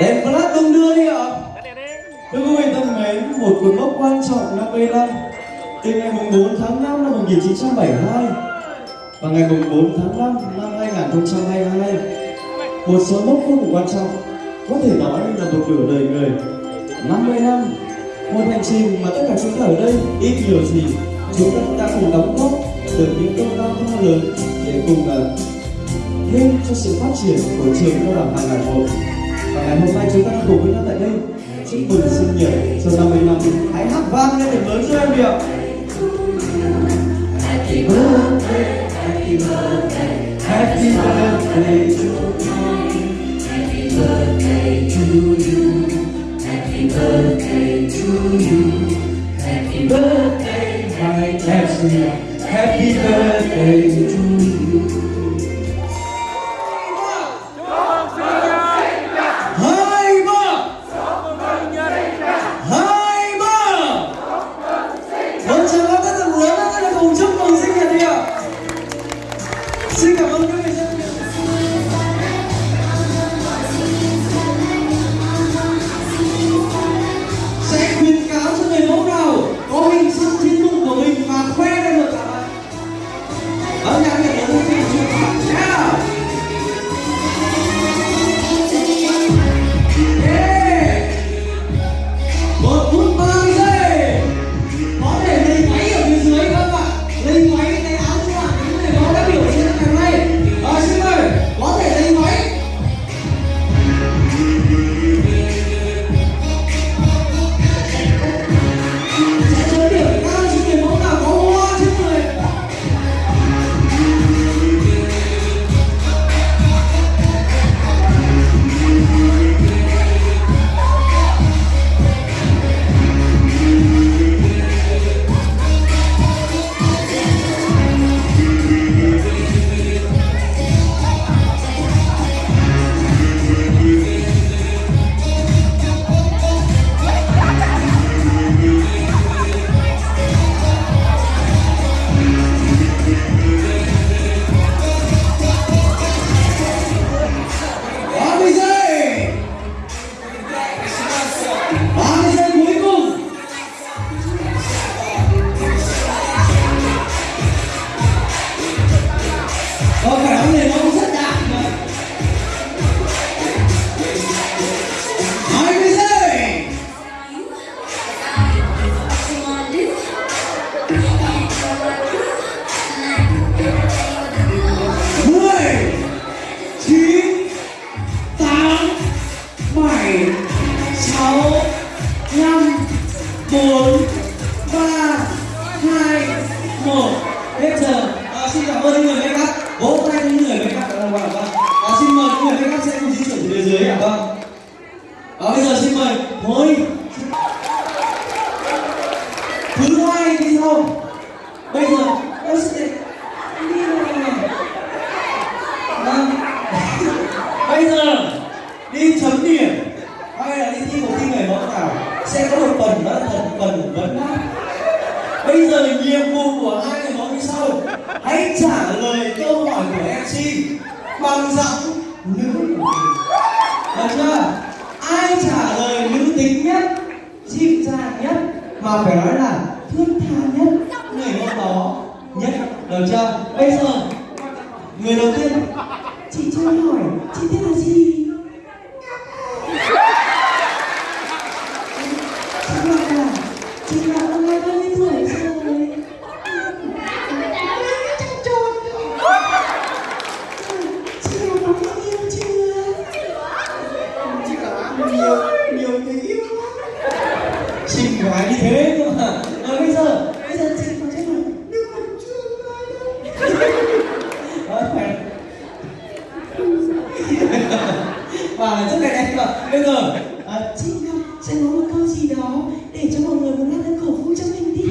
Đèn flash đung đưa đi ạ. Thưa quý vị thân mến, một cột mốc quan trọng 50 năm Từ ngày mùng 4 tháng 5 năm 1972 Và ngày mùng 4 tháng 5 năm 2022 Một số mốc vô cùng quan trọng Có thể nói là một nửa đời người 50 năm Một hành trình mà tất cả chúng ta ở đây ít nhiều gì Chúng ta đã cùng đóng góp được những công lao to lớn Để cùng uh, thêm cho sự phát triển của trường cao đẳng một và ngày hôm nay chúng ta đang cùng với nhau tại đây chúc mừng sinh nhật cho 50 năm hãy hát vang lên để lớn cho em điệu Happy birthday, happy birthday, happy birthday to you. Happy birthday to you. Happy birthday to you. Happy birthday, my Tessie. Happy birthday to you. Thank you. Bây giờ nhiệm vụ của hai người nói như sau. Hãy trả lời câu hỏi của MC bằng giọng nữ được chưa? Ai trả lời nữ tính nhất dịu dàng nhất, mà phải nói là thương tha nhất? Người hôm đó nhất. Được chưa? Bây giờ, người đầu tiên. Chị cho hỏi, chị tên là gì? Và rất là đẹp và bây giờ à, chị Ngọc sẽ nói một câu gì đó để cho mọi người một hát lên cổ vũ cho mình đi.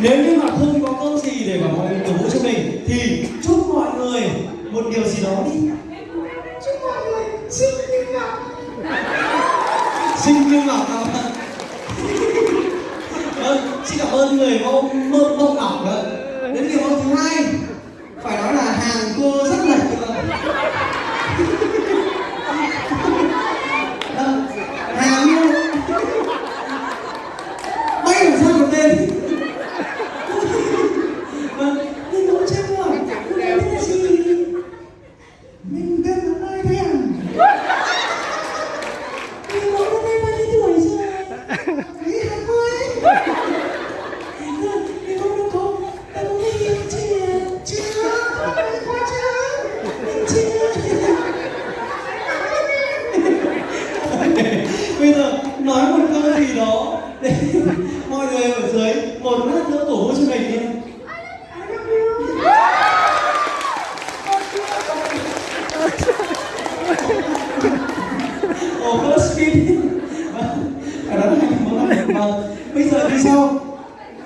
Nếu như mà không có câu gì để mà mọi người cổ vũ cho mình thì chúc mọi người một điều gì đó đi. Chúc mọi người sinh như ngọc sinh như ngọc vâng, à? xin cảm ơn người mẫu mơ mẫu ngọc đó đến điều hôm thứ hai phải nói là hàng cô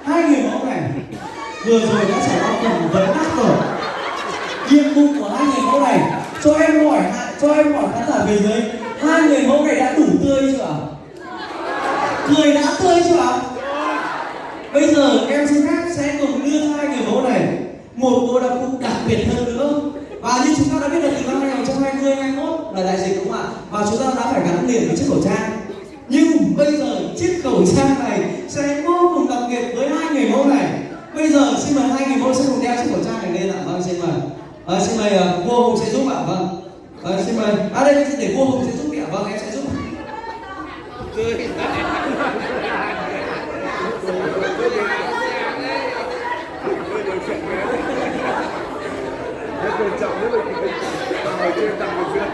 hai người mẫu này. Vừa rồi đã trải qua cùng vấn đáp rồi. Nhiệm vụ của hai người mẫu này, cho em hỏi cho em hỏi khán giả về dưới hai người mẫu này đã đủ tươi chưa ạ? Cười đã tươi chưa ạ? Bây giờ em xin phép sẽ cùng đưa hai người mẫu này một bộ đặc cụ đặc biệt hơn nữa. Và như chúng ta đã biết được từ năm 2020 21 là đại dịch đúng không ạ? Và chúng ta đã phải gắn liền với chiếc khẩu trang. Nhưng bây giờ chiếc khẩu trang này sẽ vô cùng đặc biệt với hai người mẫu này bây giờ xin mời hai người mẫu sẽ cùng đeo chiếc khẩu trang này lên ạ. Vâng xin mời. À, xin mời ờ, uh, cô hùng sẽ giúp ạ vâng. À, xin mời. À đây để cô hùng sẽ giúp ạ vâng em sẽ giúp quan trọng rất là người trên tặng người duyên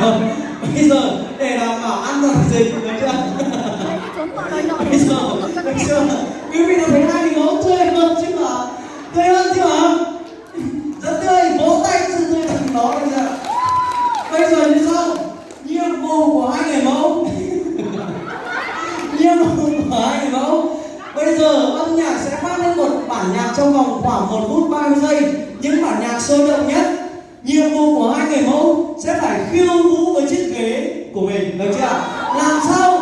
Vâng, bây giờ để đảm bảo an toàn dịch được chưa bây giờ được chưa quý vị đã thấy hai người mẫu tươi hơn chứ mà tươi hơn chứ mà rất tươi vỗ tay cho sự tươi thật đó bây giờ bây giờ như sau nhiệm vụ của hai người mẫu nhiệm vụ của hai người mẫu bây giờ âm nhạc sẽ phát lên một bản nhạc trong vòng khoảng một phút 30 giây những bản nhạc sôi động nhất nhiệm vụ của hai người mẫu sẽ phải khiêu vũ với chiếc ghế của mình được chưa làm sao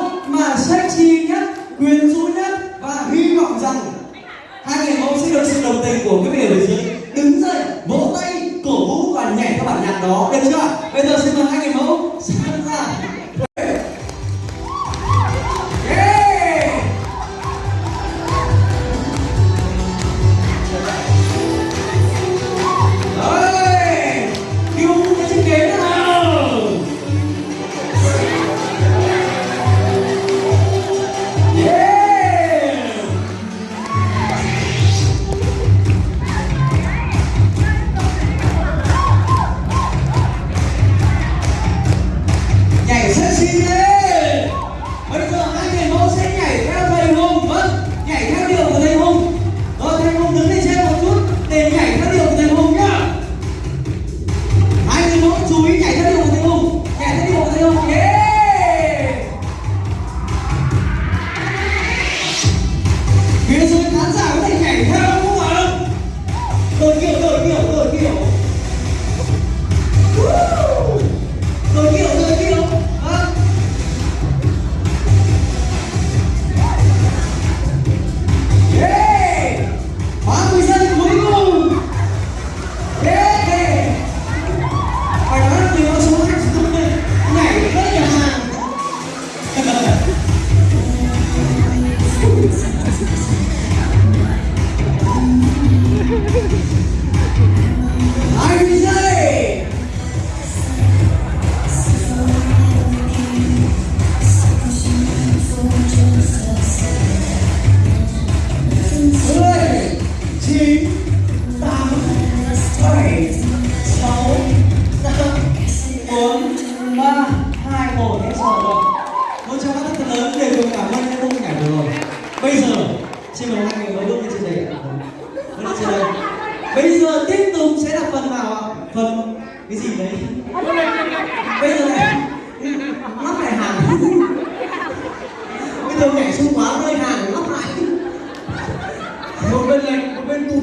nhảy xuống quá rơi hàng lắp lại. Một bên lệch một bên tụt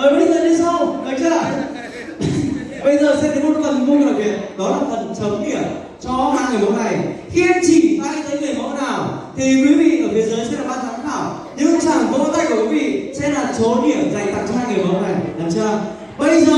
rồi ờ, bây giờ đi sau, được chưa? Bây giờ sẽ đến một phần vô cùng đặc biệt đó là phần chấm điểm cho hai người mẫu này. Khi em chỉ tay tới người mẫu nào, thì quý vị ở phía dưới sẽ là ban giám khảo. Những chàng vỗ tay của quý vị sẽ là số điểm dành tặng cho hai người mẫu này. Được chưa? Bây giờ